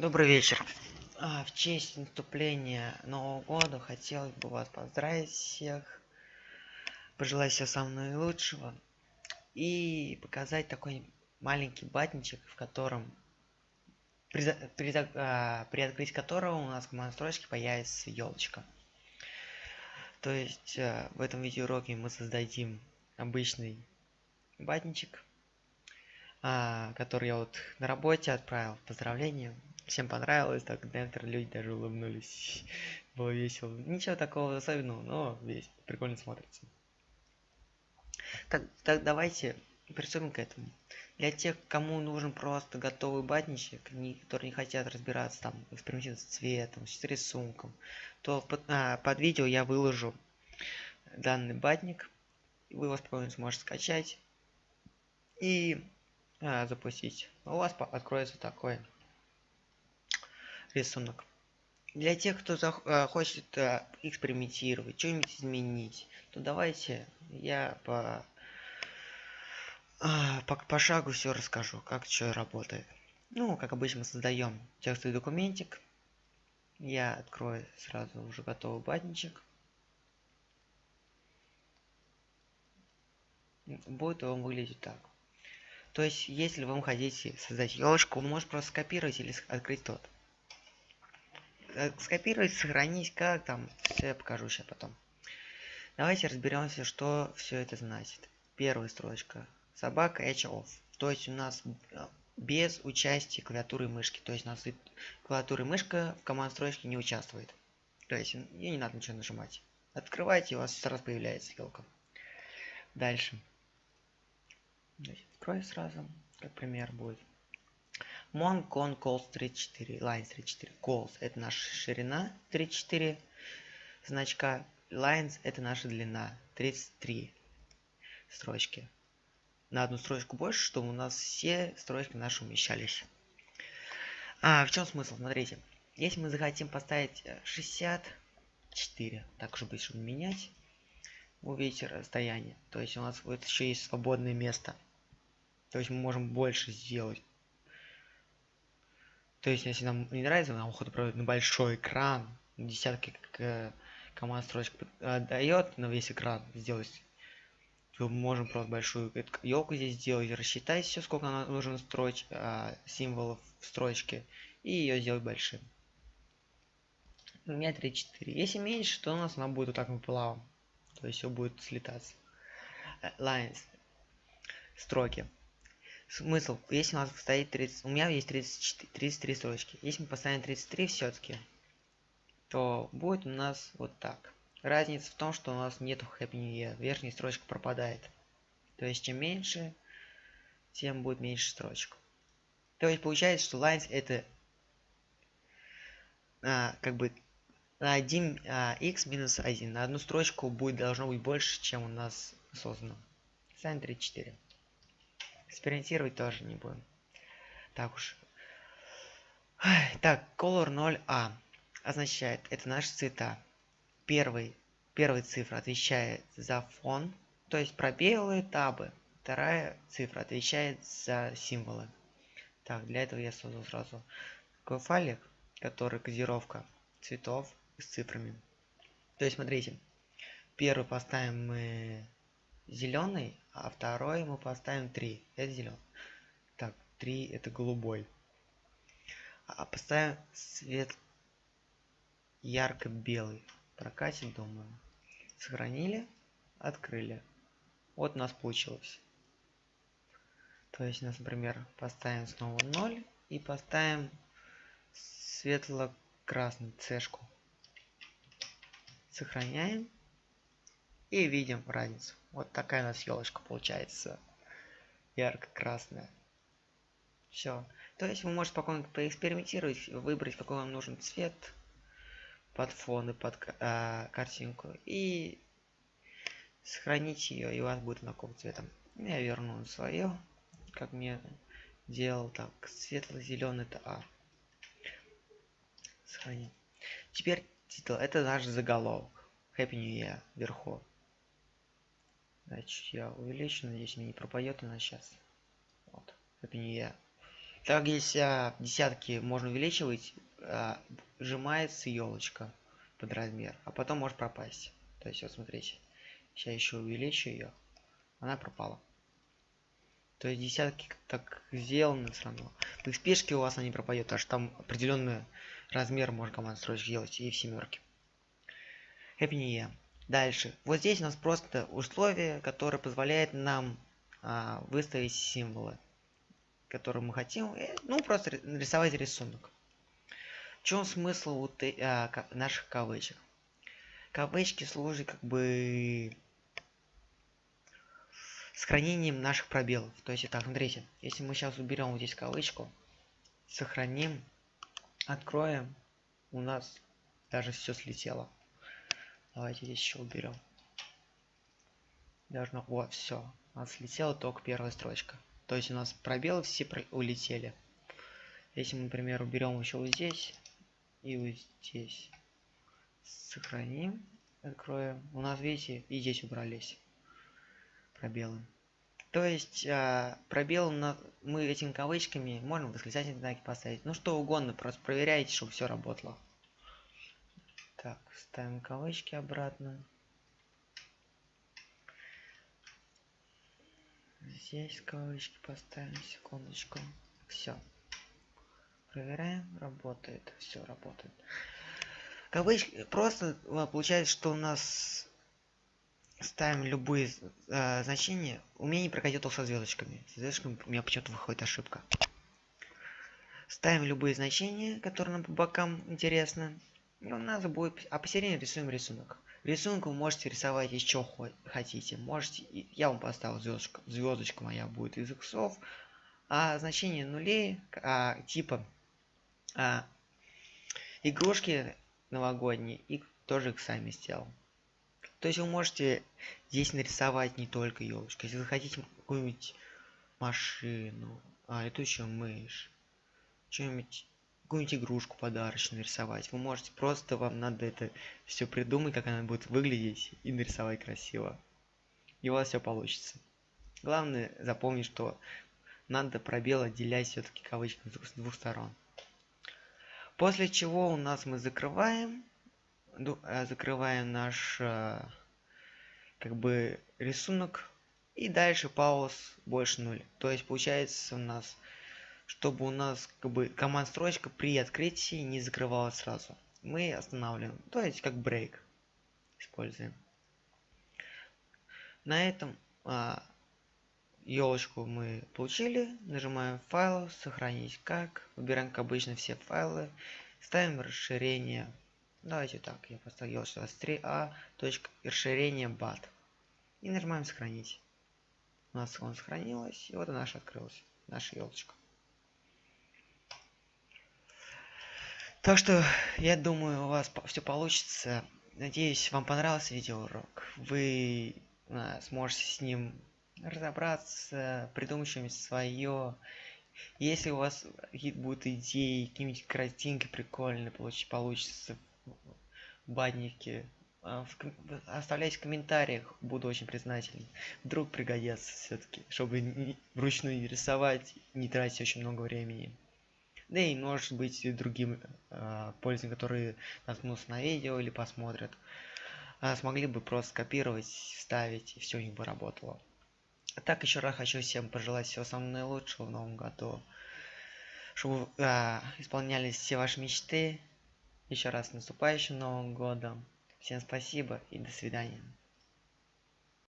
Добрый вечер. А, в честь наступления Нового года хотелось бы вас поздравить всех, пожелать всего самого наилучшего и показать такой маленький батничек, в котором при, при, а, при открытии которого у нас в настройке появится елочка. То есть а, в этом видеоуроке мы создадим обычный батничек, который я вот на работе отправил поздравления всем понравилось, так некоторые люди даже улыбнулись. Было весело. Ничего такого особенного, но весь прикольно смотрится. Так, так давайте приступим к этому. Для тех, кому нужен просто готовый батничек, которые не хотят разбираться там, экспериментировать с цветом, с рисунком, то под, а, под видео я выложу данный батник. Вы его спокойно сможете скачать и а, запустить. У вас откроется такой рисунок. Для тех, кто э, хочет э, экспериментировать, что-нибудь изменить, то давайте я по, а, по, по шагу все расскажу, как что работает. Ну, как обычно, создаем текстовый документик. Я открою сразу уже готовый батничек. Будет он выглядеть так. То есть, если вы хотите создать елочку, вы можете просто скопировать или открыть тот. Э, скопировать, сохранить, как там, все я покажу сейчас потом. Давайте разберемся, что все это значит. Первая строчка. Собака edge off. То есть у нас э, без участия клавиатуры и мышки. То есть у нас клавиатура и мышка в команд строчке не участвует. То есть ей не надо ничего нажимать. Открывайте, у вас сразу появляется елка. Дальше. Открою сразу, как пример будет. Mon con calls 34, lines 34. Calls это наша ширина 34 значка. Lines это наша длина 33 строчки. На одну строчку больше, чтобы у нас все строчки наши умещались. А, в чем смысл? Смотрите. Если мы захотим поставить 64, э, так чтобы быть, чтобы менять, вы увидите расстояние. То есть у нас вот еще есть свободное место. То есть мы можем больше сделать то есть, если нам не нравится, нам охота проводить на большой экран, десятки как, команд строчек э, дает на весь экран сделать, мы можем просто большую елку здесь сделать, рассчитать все, сколько нам нужно строить э, символов в строчке, и ее сделать большим. У меня 3-4. Если меньше, то у нас она будет вот так пополам. То есть все будет слетаться. Э, lines. Строки смысл? Если у нас стоит 30 у меня есть 34 33 строчки. Если мы поставим 33 все-таки то будет у нас вот так. Разница в том что у нас нету happy new year верхняя строчка пропадает. То есть чем меньше тем будет меньше строчек. То есть получается что lines это а, как бы на 1 а, x минус 1 на одну строчку будет должно быть больше чем у нас создано. Sin 34 экспериментировать тоже не будем. Так уж. Так color 0a означает это наши цвета. Первый первая цифра отвечает за фон то есть пробелы табы. Вторая цифра отвечает за символы. Так для этого я создал сразу такой файлик который кодировка цветов с цифрами. То есть смотрите первый поставим мы зеленый а второй мы поставим 3 это зеленый так 3 это голубой. А поставим цвет ярко белый прокатит думаю. Сохранили? Открыли. Вот у нас получилось. То есть нас например поставим снова 0 и поставим светло-красный цешку. Сохраняем и видим разницу. Вот такая у нас елочка получается. Ярко-красная. Все то есть вы можете спокойно поэкспериментировать выбрать какой вам нужен цвет под фон и под э, картинку и сохранить ее и у вас будет знаком цветом я верну свое как мне делал так светло-зеленый это а сохранить. Теперь титул это наш заголовок. Happy new year вверху Значит, я увеличу, надеюсь, мне не пропадет она сейчас. Вот, это не я. Так, если а, десятки можно увеличивать, а, сжимается елочка под размер, а потом может пропасть. То есть, вот смотрите, сейчас еще увеличу ее, она пропала. То есть десятки так сделаны все равно. В спешке у вас она не пропадет, потому там определенный размер можно команд строить делать и в семерке. Happy New Year. Дальше. Вот здесь у нас просто условие, которое позволяет нам а, выставить символы, которые мы хотим. И, ну, просто нарисовать рисунок. В чем смысл вот, а, наших кавычек? Кавычки служат как бы с хранением наших пробелов. То есть, так, смотрите, если мы сейчас уберем вот здесь кавычку, сохраним, откроем, у нас даже все слетело. Давайте здесь еще уберем. Должно, вот, все, у нас слетела только первая строчка. То есть у нас пробелы все про улетели. Если мы, например, уберем еще вот здесь и вот здесь, сохраним, откроем, у нас, видите, и здесь убрались пробелы. То есть а, пробел на, мы этими кавычками можем восклицательные знаки поставить. Ну что угодно, просто проверяйте, чтобы все работало. Так, ставим кавычки обратно. Здесь кавычки поставим, секундочку. Все. Проверяем, работает, все работает. Кавычки, просто а, получается, что у нас ставим любые э, значения. У меня не прокатит со звездочками. С звездочками у меня почему-то выходит ошибка. Ставим любые значения, которые нам по бокам интересны. И у нас будет... А посередине рисуем рисунок. Рисунок вы можете рисовать еще хотите. Можете... Я вам поставил звездочку. Звездочка моя будет из иксов. А значение нулей, а, типа а, игрушки новогодние, и тоже их сами сделал. То есть вы можете здесь нарисовать не только елочку. Если вы хотите какую-нибудь машину, а, летучую мышь, что-нибудь, какую-нибудь игрушку подарочную нарисовать, вы можете просто, вам надо это все придумать, как она будет выглядеть, и нарисовать красиво. И у вас все получится. Главное запомнить, что надо пробел отделять все-таки кавычками с двух сторон. После чего у нас мы закрываем Э, закрываем наш э, как бы рисунок и дальше пауз больше 0 то есть получается у нас чтобы у нас как бы команд строчка при открытии не закрывалась сразу. Мы останавливаем. То есть как брейк используем. На этом а, елочку мы получили. Нажимаем файл сохранить как выбираем как обычно все файлы. Ставим расширение. Давайте так, я поставил что 3а, точка расширение бат. И нажимаем сохранить. У нас он сохранилось, и вот и наша открылась, наша елочка. Так что, я думаю, у вас все получится. Надеюсь, вам понравился видеоурок. Вы а, сможете с ним разобраться, придумать что-нибудь свое. Если у вас будут идеи, какие-нибудь картинки прикольные получ получится банники а, оставляйте в комментариях буду очень признателен вдруг пригодятся все-таки чтобы не, вручную рисовать не тратить очень много времени да и может быть и другим э, пользователям которые наткнутся на видео или посмотрят э, смогли бы просто копировать вставить и все у них бы работало так еще раз хочу всем пожелать всего самого наилучшего в новом году чтобы э, исполнялись все ваши мечты еще раз наступающим Новым Годом. Всем спасибо и до свидания.